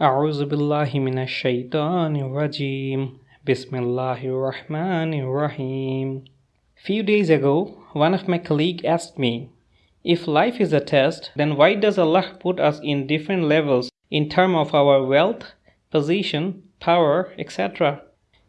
أعوذ بالله من الشيطان الرجيم بسم الله الرحمن الرحيم Few days ago, one of my colleagues asked me, if life is a test, then why does Allah put us in different levels in terms of our wealth, position, power, etc.?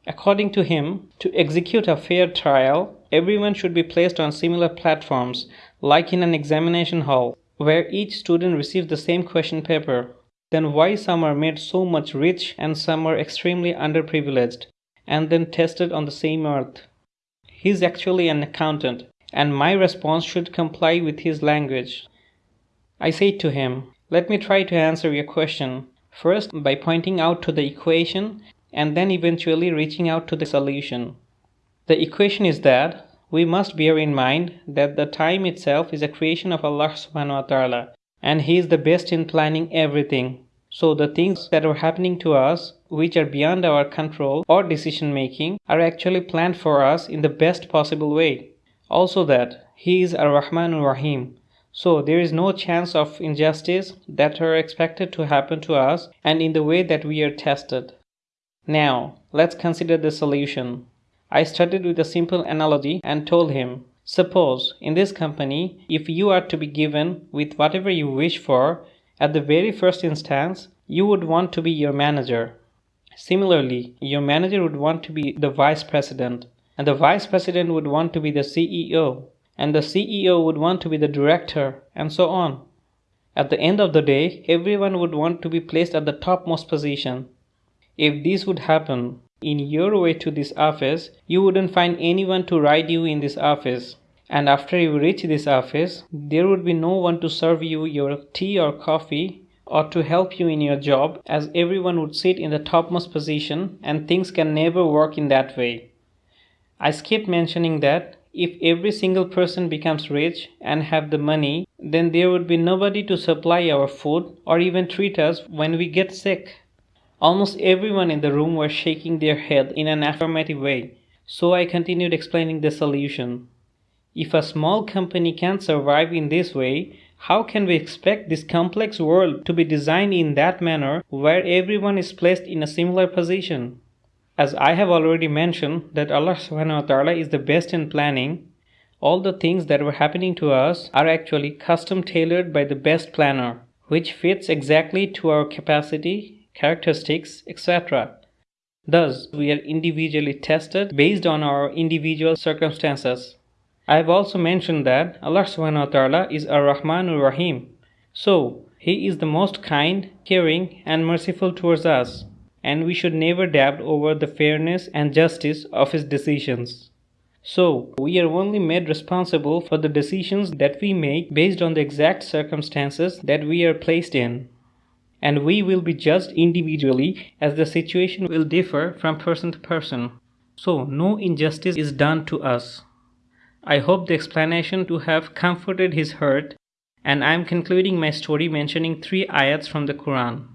According to him, to execute a fair trial, everyone should be placed on similar platforms, like in an examination hall, where each student receives the same question paper. Then why some are made so much rich and some are extremely underprivileged, and then tested on the same earth? He is actually an accountant, and my response should comply with his language. I said to him, Let me try to answer your question, first by pointing out to the equation and then eventually reaching out to the solution. The equation is that we must bear in mind that the time itself is a creation of Allah subhanahu wa ta'ala and He is the best in planning everything. So the things that are happening to us which are beyond our control or decision making are actually planned for us in the best possible way. Also that He is Ar-Rahman Ar-Rahim. So there is no chance of injustice that are expected to happen to us and in the way that we are tested. Now, let's consider the solution. I started with a simple analogy and told him, suppose in this company, if you are to be given with whatever you wish for, at the very first instance, you would want to be your manager. Similarly, your manager would want to be the vice president, and the vice president would want to be the CEO, and the CEO would want to be the director, and so on. At the end of the day, everyone would want to be placed at the topmost position. If this would happen in your way to this office, you wouldn't find anyone to ride you in this office. And after you reach this office, there would be no one to serve you your tea or coffee or to help you in your job as everyone would sit in the topmost position and things can never work in that way. I skipped mentioning that if every single person becomes rich and have the money, then there would be nobody to supply our food or even treat us when we get sick. Almost everyone in the room was shaking their head in an affirmative way, so I continued explaining the solution. If a small company can survive in this way, how can we expect this complex world to be designed in that manner where everyone is placed in a similar position? As I have already mentioned that Allah subhanahu wa ta'ala is the best in planning, all the things that were happening to us are actually custom tailored by the best planner, which fits exactly to our capacity, characteristics, etc. Thus, we are individually tested based on our individual circumstances. I have also mentioned that Allah subhanahu wa ta'ala is Ar-Rahman Ar-Rahim. So, He is the most kind, caring and merciful towards us and we should never doubt over the fairness and justice of his decisions. So, we are only made responsible for the decisions that we make based on the exact circumstances that we are placed in. And we will be judged individually as the situation will differ from person to person. So, no injustice is done to us. I hope the explanation to have comforted his heart, and I am concluding my story mentioning three ayats from the Quran.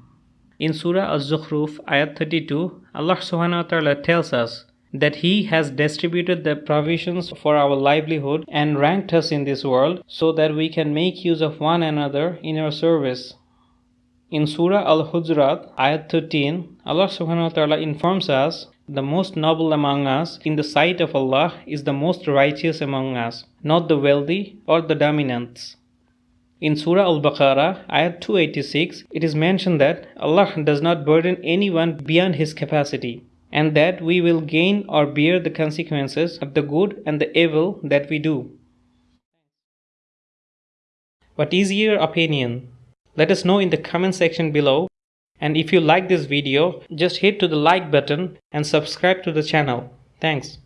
In Surah Al-Zukhruf, ayat 32, Allah subhanahu wa ta'ala tells us that He has distributed the provisions for our livelihood and ranked us in this world so that we can make use of one another in our service. In Surah Al-Hujurat, ayat 13, Allah subhanahu wa ta'ala informs us the most noble among us in the sight of Allah is the most righteous among us, not the wealthy or the dominants. In Surah Al-Baqarah, ayat 286, it is mentioned that Allah does not burden anyone beyond his capacity, and that we will gain or bear the consequences of the good and the evil that we do. What is your opinion? Let us know in the comment section below. And if you like this video, just hit to the like button and subscribe to the channel. Thanks.